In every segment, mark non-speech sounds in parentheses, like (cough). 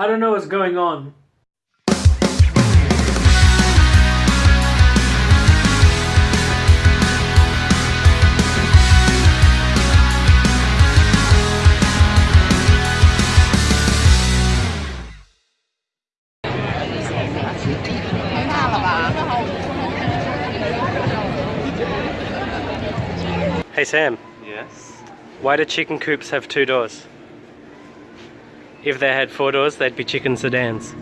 I don't know what's going on. Hey Sam, Yes. why do chicken coops have two doors? If they had four doors, they'd be chicken sedans.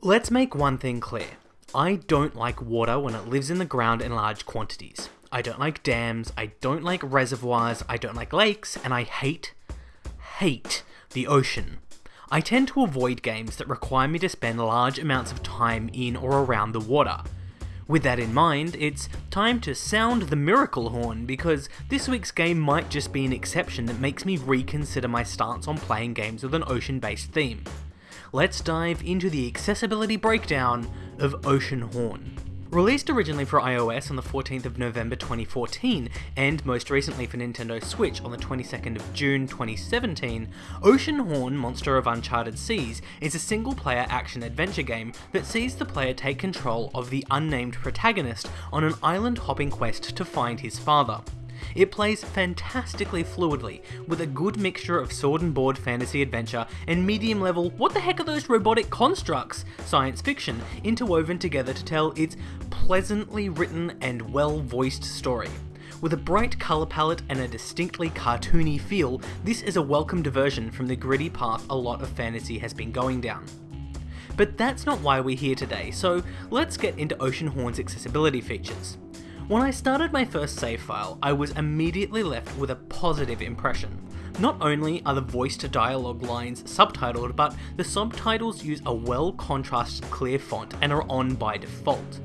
Let's make one thing clear. I don't like water when it lives in the ground in large quantities. I don't like dams, I don't like reservoirs, I don't like lakes, and I hate, hate the ocean. I tend to avoid games that require me to spend large amounts of time in or around the water. With that in mind, it's time to sound the miracle horn because this week's game might just be an exception that makes me reconsider my stance on playing games with an ocean based theme. Let's dive into the accessibility breakdown of Oceanhorn. Released originally for iOS on the 14th of November 2014, and most recently for Nintendo Switch on the 22nd of June 2017, Oceanhorn Monster of Uncharted Seas is a single player action adventure game that sees the player take control of the unnamed protagonist on an island hopping quest to find his father. It plays fantastically fluidly, with a good mixture of sword and board fantasy adventure and medium level, what the heck are those robotic constructs, science fiction, interwoven together to tell its pleasantly written and well voiced story. With a bright colour palette and a distinctly cartoony feel, this is a welcome diversion from the gritty path a lot of fantasy has been going down. But that's not why we're here today, so let's get into Oceanhorn's accessibility features. When I started my first save file, I was immediately left with a positive impression. Not only are the voiced dialogue lines subtitled, but the subtitles use a well contrasted clear font and are on by default.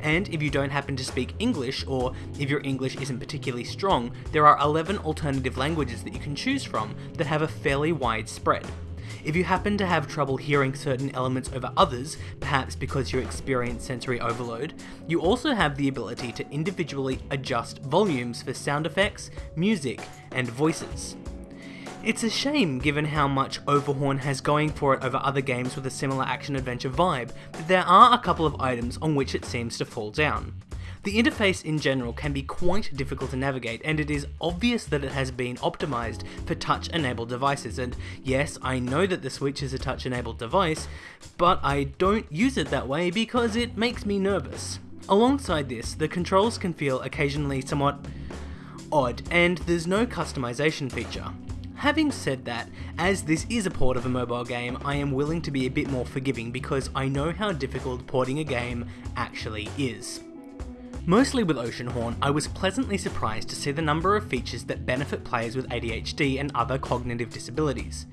And if you don't happen to speak English, or if your English isn't particularly strong, there are 11 alternative languages that you can choose from that have a fairly wide spread. If you happen to have trouble hearing certain elements over others, perhaps because you experience sensory overload, you also have the ability to individually adjust volumes for sound effects, music, and voices. It's a shame given how much Oceanhorn has going for it over other games with a similar action adventure vibe, that there are a couple of items on which it seems to fall down. The interface in general can be quite difficult to navigate, and it is obvious that it has been optimized for touch enabled devices. And yes, I know that the Switch is a touch enabled device, but I don't use it that way because it makes me nervous. Alongside this, the controls can feel occasionally somewhat odd, and there's no customization feature. Having said that, as this is a port of a mobile game, I am willing to be a bit more forgiving because I know how difficult porting a game actually is. Mostly with Oceanhorn, I was pleasantly surprised to see the number of features that benefit players with ADHD and other cognitive disabilities.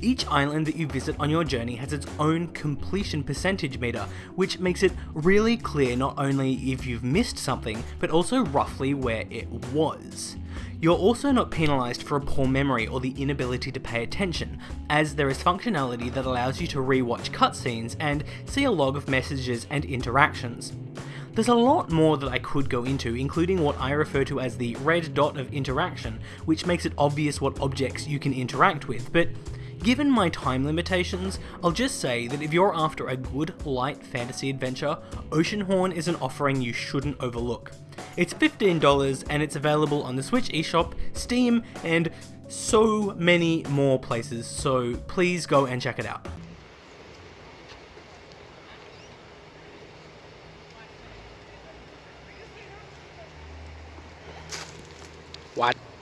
Each island that you visit on your journey has its own completion percentage meter, which makes it really clear not only if you've missed something, but also roughly where it was. You're also not penalised for a poor memory or the inability to pay attention, as there is functionality that allows you to rewatch cutscenes and see a log of messages and interactions. There's a lot more that I could go into, including what I refer to as the red dot of interaction, which makes it obvious what objects you can interact with, but Given my time limitations, I'll just say that if you're after a good, light fantasy adventure, Oceanhorn is an offering you shouldn't overlook. It's $15 and it's available on the Switch eShop, Steam, and so many more places, so please go and check it out. What?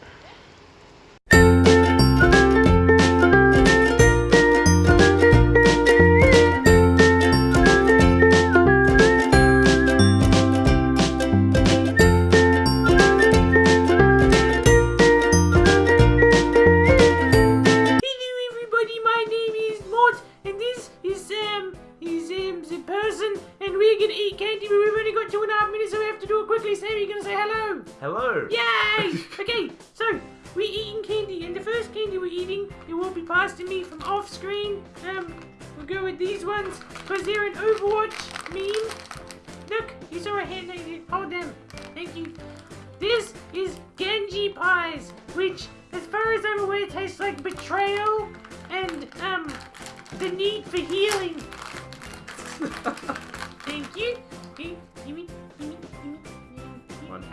Quickly. Sam, you're gonna say hello? Hello. Yay! (laughs) okay, so we're eating candy, and the first candy we're eating, it will be passed to me from off screen. Um, we'll go with these ones, because they're an Overwatch meme. Look, you saw a hand, hold them. Thank you. This is Genji pies, which, as far as I'm aware, tastes like betrayal and um the need for healing. (laughs) Thank you.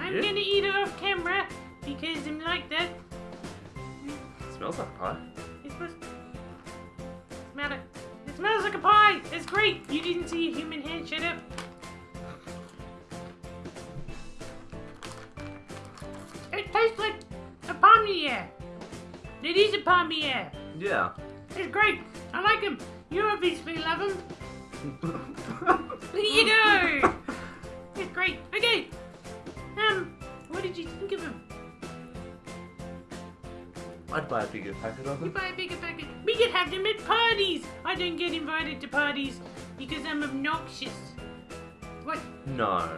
I'm you. gonna eat it off camera because I'm like that. smells like pie. It's supposed smell it. It smells like a pie. It's great. You didn't see a human hand. Shut up. It tastes like a palmier. It is a palmier. Yeah. It's great. I like him. You obviously love him. There (laughs) you go. It's great. Okay. Um, what did you think of him? I'd buy a bigger packet of them. You buy a bigger packet. We could have them at parties. I don't get invited to parties because I'm obnoxious. What? No.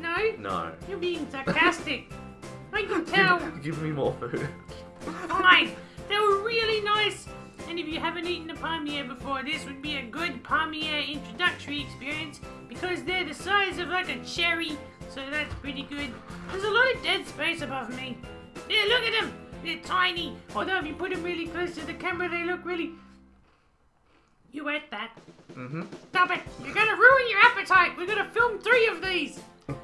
No? No. You're being sarcastic. (laughs) I can tell. Give, give me more food. Fine. They were really nice. And if you haven't eaten a palmier before, this would be a good palmier introductory experience because they're the size of like a cherry. So that's pretty good. There's a lot of dead space above me. Yeah, look at them. They're tiny. Although if you put them really close to the camera, they look really. You ate that. Mm-hmm. Stop it! You're gonna ruin your appetite! We're gonna film three of these! (laughs)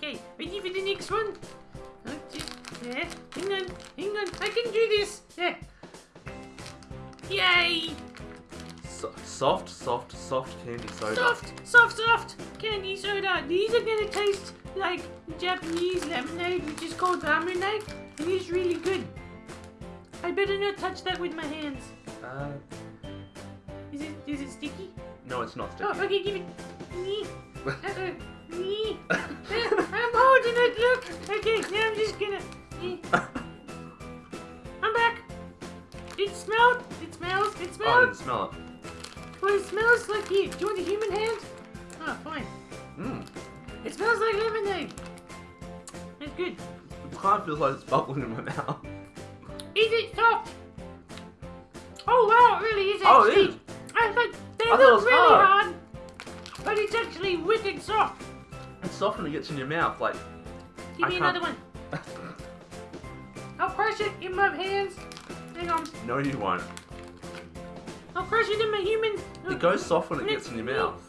Okay, ready for the next one? Oh, just, yeah, hang on, hang on, I can do this! Yeah. Yay! So, soft, soft, soft candy soda. Soft, soft, soft candy soda. These are gonna taste like Japanese lemonade, which is called lemonade. It is really good. I better not touch that with my hands. Uh, Is it is it sticky? no, it's not sticky. Oh, okay, give it. Nee. (laughs) Uh-uh. Uh, I'm holding it, look. Okay, now I'm just gonna. Nee. (laughs) I'm back. It smelled. It smells. It oh, I didn't smell it. Smells like here. Do you want a human hand? Oh, fine. Mm. It smells like lemonade. It's good. It kind of feels like it's bubbling in my mouth. Is it soft? Oh wow, it really is Oh, it actually. is. I think they I thought look really hard. hard, but it's actually wicked soft. It's soft when it gets in your mouth, like. Give I me can't- another one. (laughs) I'll crush it in my hands. Hang on. no, you won't. I'll crush it in my human. It goes soft when it gets in your mouth.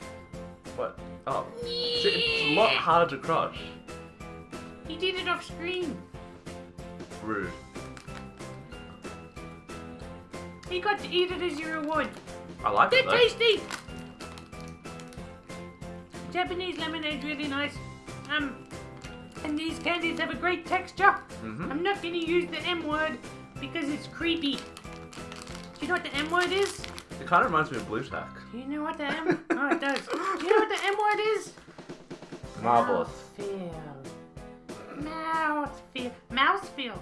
What? Oh. See, it's a lot harder to crush. He did it off screen. Rude. He got to eat it as your reward. I like They're it though. tasty. Japanese lemonade's really nice. Um, and these candies have a great texture. Mhm. I'm not gonna use the M word because it's creepy. Do you know what the M word is? It kind of reminds me of Blu Tack. Do you know what the M? oh, it does. Do you know what the M word is? Marvelous. Mouthfeel. Mouthfeel. Mouthfeel.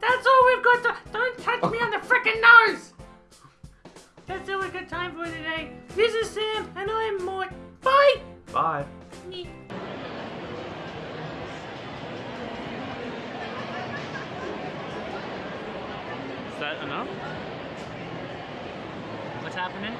That's all we've got to. Don't touch me on the frickin' nose! That's all we've got time for today. This is Sam, and I'm Mort. Bye! Bye. Is that enough? Happening?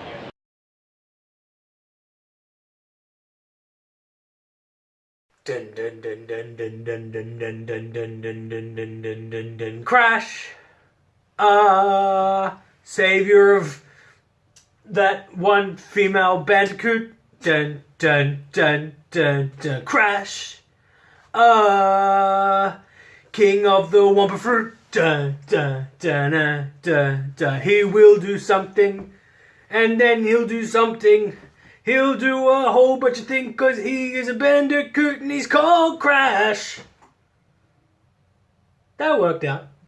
Dun dun dun dun dun dun dun dun dun dun dun dun dun dun dun dun crash. Ah, savior of that one female bandicoot. Dun dun dun dun dun crash. Ah, king of the wumpa fruit. Dun dun dun dun dun dun. He will do something, and then he'll do something. He'll do a whole bunch of things because he is a bandicoot and he's called Crash. That worked out.